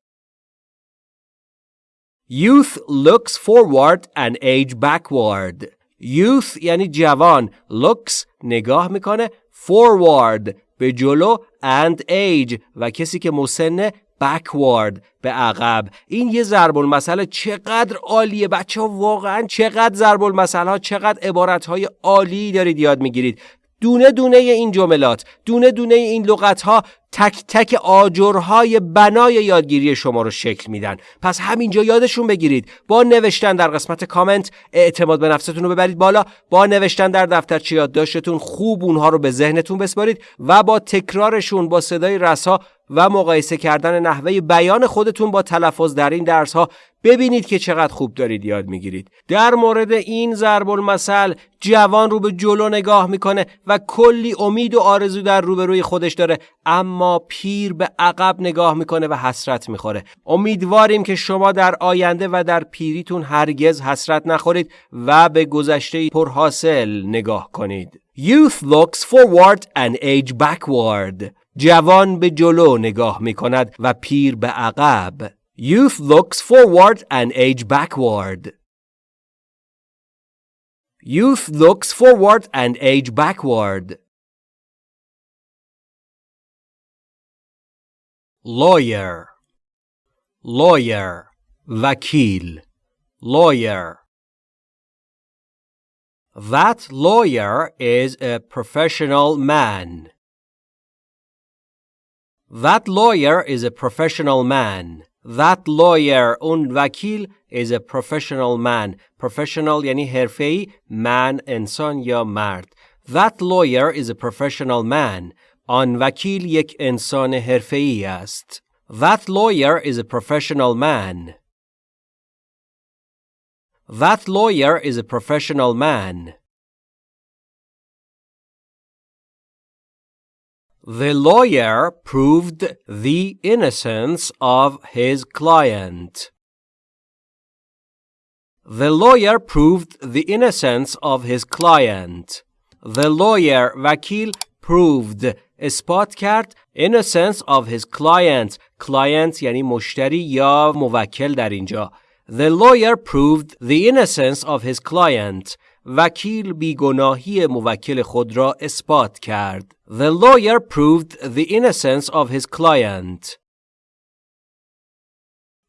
Youth looks forward and age backward. Youth یعنی جوان. Looks نگاه می‌کنه. Forward به جلو and age و کسی که مسنه backward به عقب این یه ضرب المثل چقدر عالیه بچه ها واقعا چقدر ضرب المثل ها چقدر عبارت های عالی دارید یاد می‌گیرید دونه دونه این جملات دونه دونه این لغت ها تک تک آجرهای بنای یادگیری شما رو شکل میدن. پس همینجا یادشون بگیرید. با نوشتن در قسمت کامنت اعتماد به نفستون رو ببرید بالا. با نوشتن در دفترچه یادداشتتون خوب اونها رو به ذهنتون بسپارید و با تکرارشون با صدای رسا و مقایسه کردن نحوه بیان خودتون با تلفظ در این درس ها ببینید که چقدر خوب دارید یاد می‌گیرید. در مورد این ضرب المثل جوان رو به جلو نگاه می‌کنه و کلی امید و آرزو در روبروی خودش داره. اما پیر به عقب نگاه می‌کنه و حسرت می‌خوره امیدواریم که شما در آینده و در پیریتون هرگز حسرت نخورید و به گذشته پرحاصل نگاه کنید Youth looks forward and age backward جوان به جلو نگاه می کند و پیر به عقب. Youth looks forward and age backward. Youth looks forward and age backward. Lawyer Lawyer وکیل Lawyer That lawyer is a professional man. That lawyer is a professional man. That lawyer اون وکیل is a professional man. Professional یعنی حرفه‌ای man انسان یا مرد. That lawyer is a professional man. آن وکیل یک انسان حرفه‌ای است. That lawyer is a professional man. That lawyer is a professional man. The lawyer proved the innocence of his client. The lawyer proved the innocence of his client. The lawyer وکیل proved اثبات کرد innocence of his client client یعنی مشتری یا موکل در اینجا The lawyer proved the innocence of his client وکیل بیگناهی موکل خود را اثبات کرد. The lawyer proved the innocence of his client.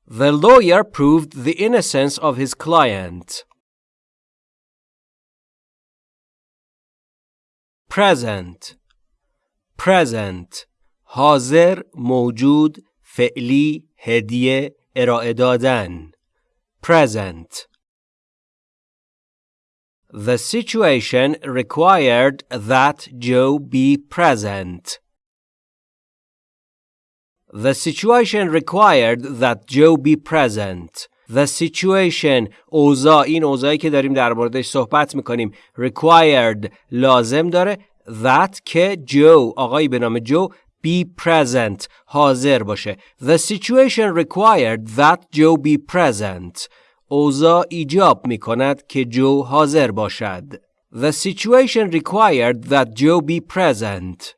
The lawyer proved the innocence of his client. Present Present حاضر موجود فعلی هدیه ارائه دادن Present The situation required that Joe be present. The situation required that Joe be present. The situation اوضاع این اوضاعی که داریم در موردش صحبت می‌کنیم required لازم داره that که جو آقایی به نام جو be present حاضر باشه The situation required that Joe be present اوضاع ایجاب می کند که جو حاضر باشد. The situation required that Joe be present.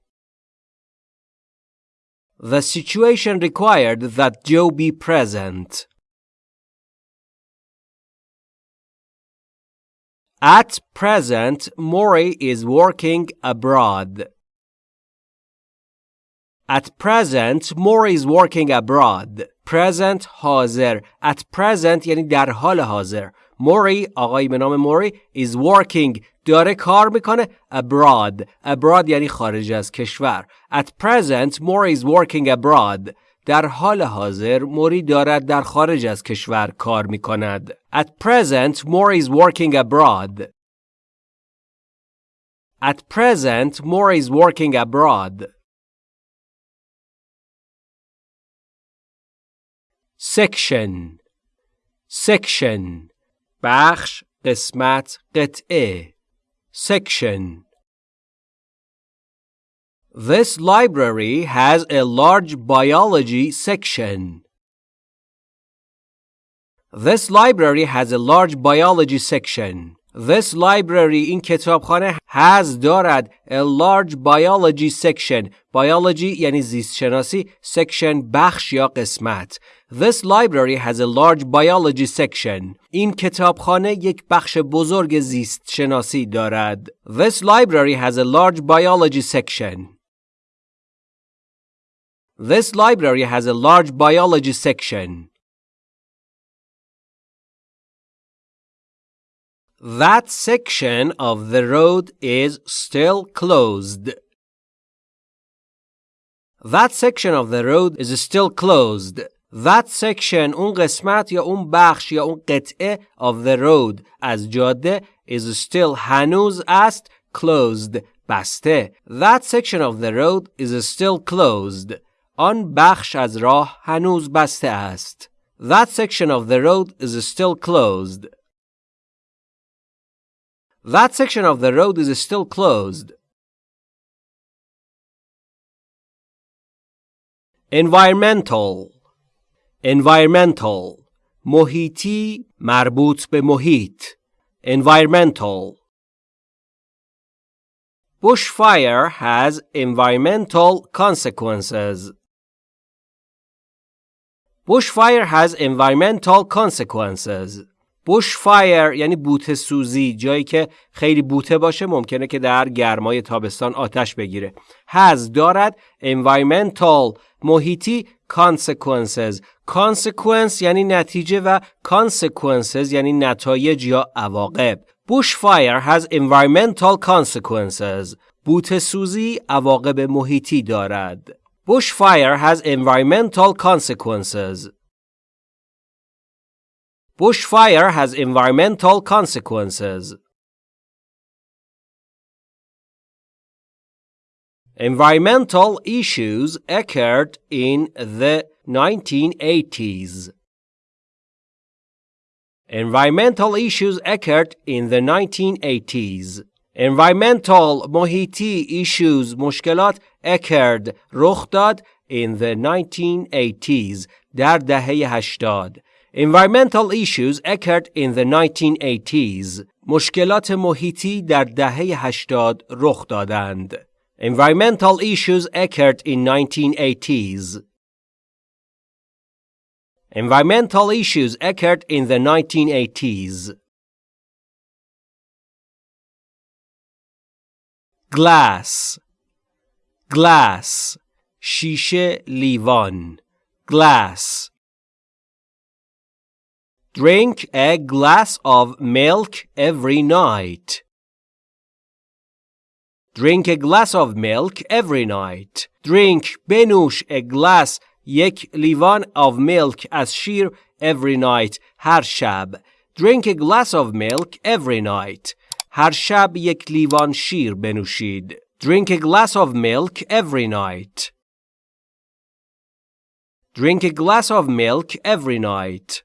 The situation required that Joe be present. At present, Maury is working abroad. At present, Maury is working abroad. present حاضر at present یعنی در حال حاضر موری آقایی به نام موری is working داره کار میکنه abroad abroad یعنی خارج از کشور at present Mori is working abroad در حال حاضر موری دارد در خارج از کشور کار می کند. At present, Mori is working abroad. At present, Mori is working abroad. section section بخش قسمت قطعه section This library has a large biology section. This library has a large biology section. This library این کتابخانه has دارد a large biology section biology یعنی زیست شناسی section بخش یا قسمت This library has a large biology section این کتابخانه یک بخش بزرگ زیست شناسی دارد This library has a large biology section This library has a large biology section That section of the road is still closed. That section of the road is still closed. That section اون قسمت یا اون بخش یا اون قطعه of the road از جاده is still هنوز است closed بسته. That section of the road is still closed. آن بخش از راه هنوز بسته است. That section of the road is still closed. That section of the road is still closed. Environmental Environmental محیطی مربوط به محیط Environmental Bushfire has environmental consequences. Bushfire has environmental consequences. bush fire یعنی بوته سوزی جایی که خیلی بوته باشه ممکنه که در گرمای تابستان آتش بگیره has دارد environmental محیطی consequences consequence یعنی نتیجه و consequences یعنی نتایج یا عواقب Bushfire has environmental consequences. بوت سوزی عواقب محیطی دارد. Bushfire has environmental consequences. Bushfire has environmental consequences. Environmental issues occurred in the 1980s. Environmental issues occurred in the 1980s. Environmental محیطی issues مشکلات occurred رخ داد in the 1980s در دهه 80. Environmental issues occurred in the 1980s. مشکلات محیطی در دهه 80 رخ دادند. Environmental issues occurred in 1980s. Environmental issues occurred in the 1980s. Glass Glass شیشه لیوان Glass Drink a glass of milk every night. Drink a glass of milk every night. Drink بنوش a glass یک لیوان of milk از شیر every night هر شب drink a glass of milk every night هر شب یک لیوان شیر بنوشید drink a glass of milk every night drink a glass of milk every night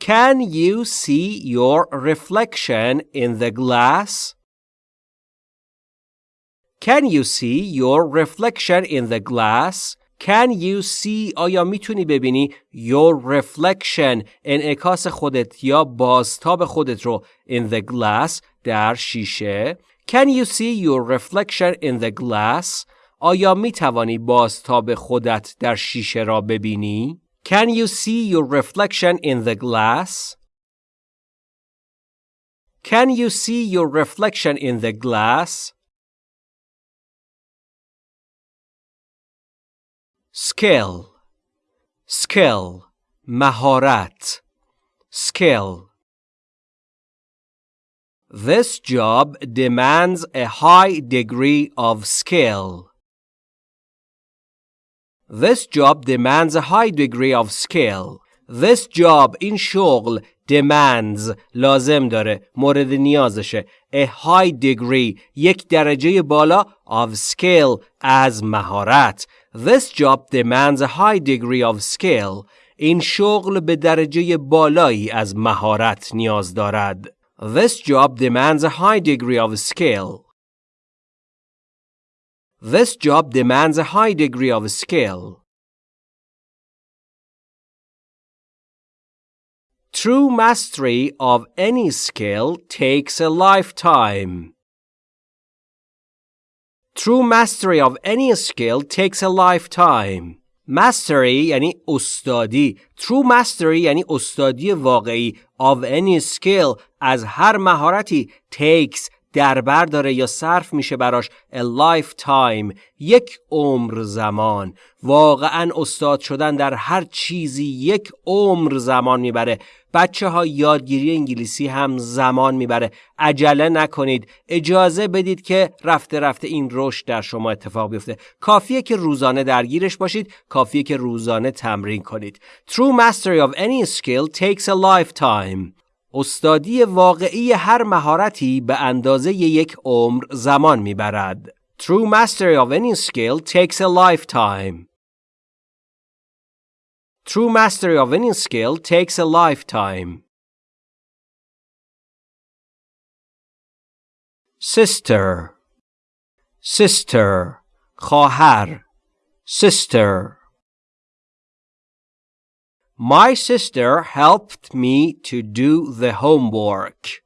Can you see your reflection in the glass? Can you see your reflection in the glass? Can you see آیا می‌تونی ببینی your reflection انعکاس خودت یا بازتاب خودت رو in the glass در شیشه Can you see your reflection in the glass آیا می توانی بازتاب خودت در شیشه را ببینی Can you see your reflection in the glass Can you see your reflection in the glass skill skill مهارت skill This job demands a high degree of skill. This job demands a high degree of skill. This job این شغل demands لازم داره مورد نیازشه a high degree یک درجه بالا of skill از مهارت This job demands a high degree of skill. این شغل به درجه بالایی از مهارت نیاز دارد. This job demands a high degree of skill. This job demands a high degree of skill. True mastery of any skill takes a lifetime. True mastery of any skill takes a lifetime. Mastery یعنی استادی. True mastery یعنی استادی واقعی of any skill از هر مهارتی takes در بر داره یا صرف میشه براش a lifetime یک عمر زمان واقعا استاد شدن در هر چیزی یک عمر زمان می‌بره بچه ها یادگیری انگلیسی هم زمان می‌بره. عجله نکنید. اجازه بدید که رفته رفته این رشد در شما اتفاق بیفته. کافیه که روزانه درگیرش باشید. کافیه که روزانه تمرین کنید. True mastery of any skill takes a lifetime. استادی واقعی هر مهارتی به اندازه یک عمر زمان می‌برد. True mastery of any skill takes a lifetime. True mastery of any skill takes a lifetime. Sister Sister خواهر Sister My sister helped me to do the homework.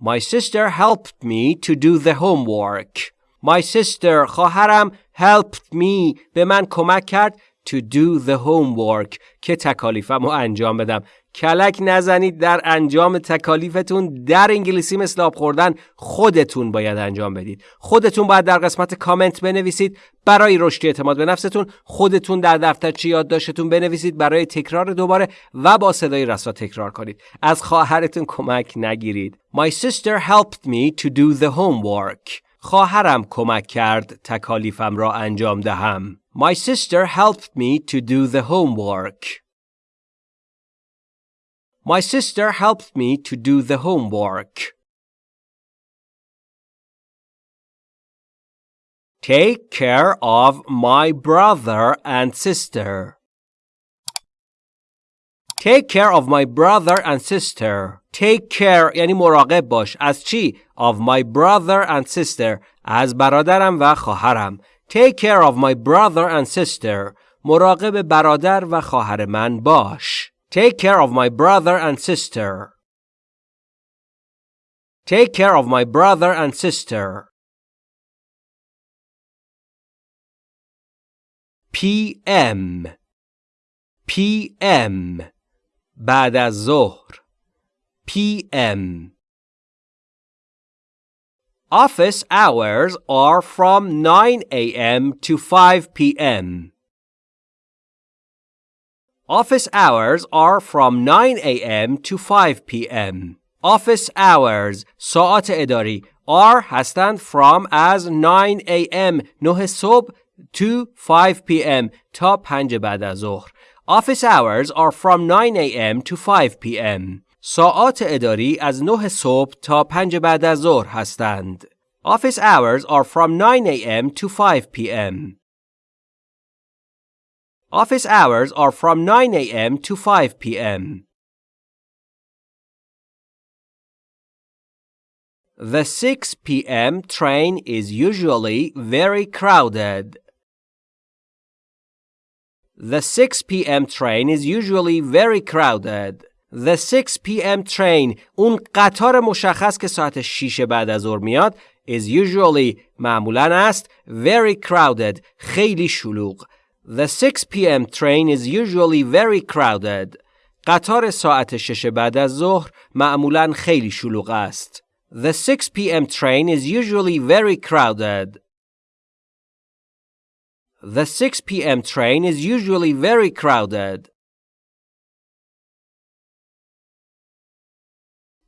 My sister helped me to do the homework. My sister خواهرم helped me به من کمک کرد to do the homework که تکالیفم رو انجام بدم. کلک نزنید در انجام تکالیفتون. در انگلیسی مثل آب خوردن خودتون باید انجام بدید. خودتون باید در قسمت کامنت بنویسید. برای رشد اعتماد به نفستون خودتون در دفترچه یادداشتتون بنویسید برای تکرار دوباره و با صدای رسا تکرار کنید. از خواهرتون کمک نگیرید. My sister helped me to do the homework. خواهرم کمک کرد تکالیفم را انجام دهم. My sister helped me to do the homework My sister helped me to do the homework. Take care of my brother and sister. Take care of my brother and sister. Take care یعنی مراقب باش از چی؟ Of my brother and sister. از برادرم و خواهرم. Take care of my brother and sister. مراقب برادر و خواهر من باش. Take care of my brother and sister. Take care of my brother and sister. PM PM بعد از ظهر PM Office hours are from 9 a.m. to 5 p.m. Office hours are from 9 a.m. to 5 p.m. Office hours ساعت اداری are هستند from as 9 a.m. 9 صبح to 5 p.m. تا 5 بعد از ظهر. Office hours are from 9 a.m. to 5 p.m. ساعات اداری از 9 صبح تا 5 بعد از ظهر هستند. Office hours are from 9 a.m. to 5 p.m. Office hours are from 9 a.m. to 5 p.m. The 6 p.m. train is usually very crowded. The 6 p.m. train is usually very crowded. The 6 p.m. train اون قطار مشخص که ساعت 6 بعد از ظهر میاد is usually معمولا است very crowded خیلی شلوغ The 6 p.m. train is usually very crowded. قطار ساعت 6 بعد از ظهر معمولا خیلی شلوغ است. The 6 p.m. train is usually very crowded. The 6 p.m. train is usually very crowded.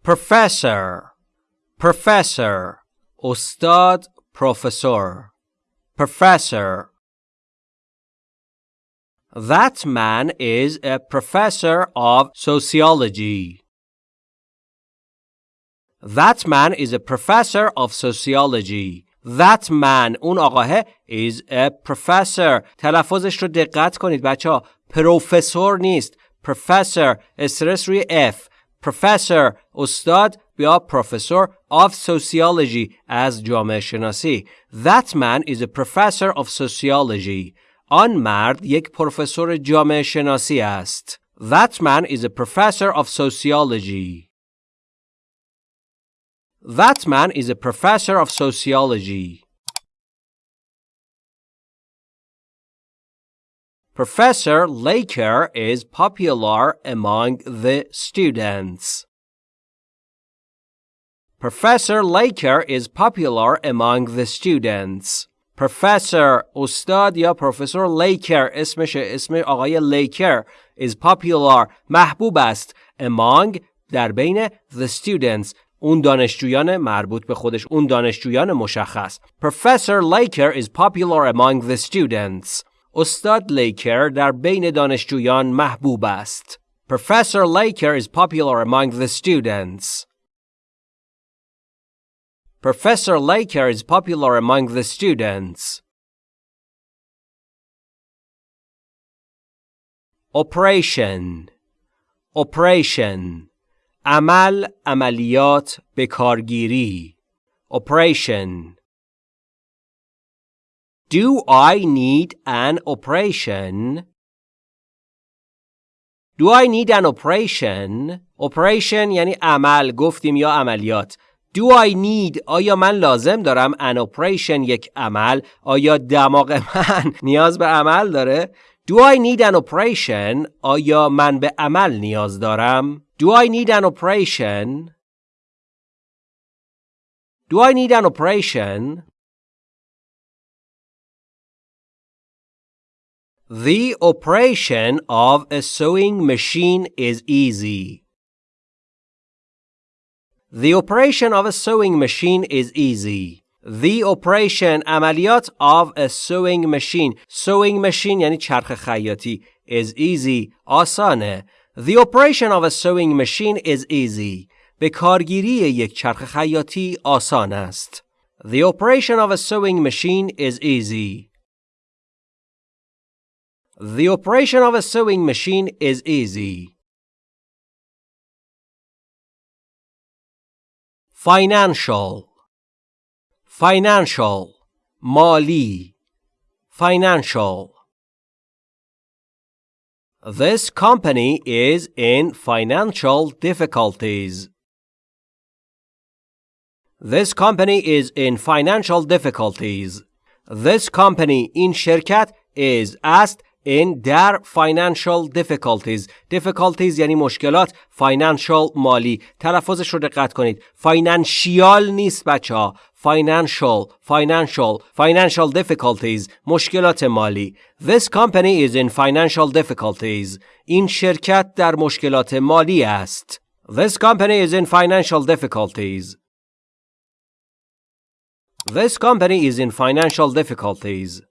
Professor Professor Ustad Professor Professor That man is a professor of sociology. That man is a professor of sociology. That man اون آقاه is a professor تلفظش رو دقت کنید بچه ها پروفسور نیست professor استرس روی F professor استاد بیا professor of sociology از جامعه شناسی That man is a professor of sociology آن مرد یک پروفسور جامعه شناسی است. That man is a professor of sociology. That man is a professor of sociology. Professor Laker is popular among the students. Professor Laker is popular among the students. Professor استاد یا پروفسور لیکر اسمش اسم آقای لیکر is popular محبوب است among در بین the students اون دانشجویان مربوط به خودش اون دانشجویان مشخص Professor Laker is popular among the students استاد لیکر در بین دانشجویان محبوب است Professor Laker is popular among the students Professor Laker is popular among the students. Operation Operation عمل عملیات کارگیری Operation Do I need an operation? Do I need an operation? Operation یعنی عمل گفتیم یا عملیات Do I need آیا من لازم دارم an operation یک عمل آیا دماغ من نیاز به عمل داره Do I need an operation? آیا من به عمل نیاز دارم؟ Do I need an operation? Do I need an operation? The operation of a sewing machine is easy. The operation of a sewing machine is easy. The operation عملیات of a sewing machine sewing machine یعنی چرخ خیاطی is easy آسانه The operation of a sewing machine is easy به کارگیری یک چرخ خیاطی آسان است The operation of a sewing machine is easy The operation of a sewing machine is easy Financial Financial مالی Financial This company is in financial difficulties. This company is in financial difficulties. This company in شرکت is است in در financial difficulties difficulties یعنی مشکلات financial مالی تلفظش رو دقت کنید financial نیست بچه ها financial financial financial difficulties مشکلات مالی this company is in financial difficulties این شرکت در مشکلات مالی است this company is in financial difficulties this company is in financial difficulties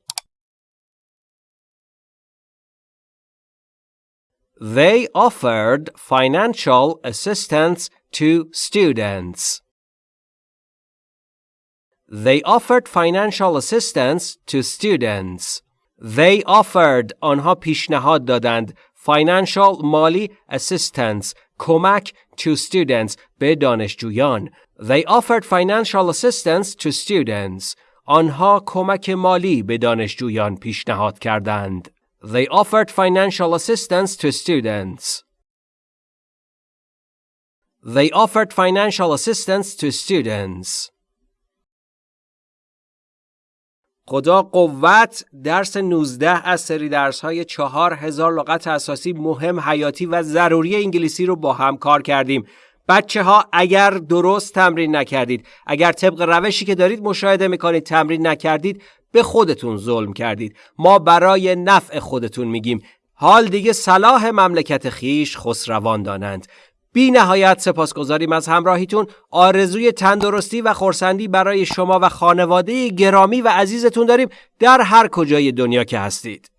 They offered financial assistance to students. They offered financial assistance to students. They offered آنها پیشنهاد دادند financial مالی assistance کمک to students به دانشجویان. They offered financial assistance to students. آنها کمک مالی به دانشجویان پیشنهاد کردند. They offered financial assistance to students. They offered financial assistance to students. خدا قوت درس 19 از سری درس های 4000 لغت اساسی مهم حیاتی و ضروری انگلیسی رو با هم کار کردیم. بچه ها اگر درست تمرین نکردید اگر طبق روشی که دارید مشاهده می‌کنید تمرین نکردید به خودتون ظلم کردید. ما برای نفع خودتون میگیم. حال دیگه صلاح مملکت خیش خسروان دانند. بی نهایت سپاسگزاریم از همراهیتون. آرزوی تندرستی و خورسندی برای شما و خانواده گرامی و عزیزتون داریم. در هر کجای دنیا که هستید.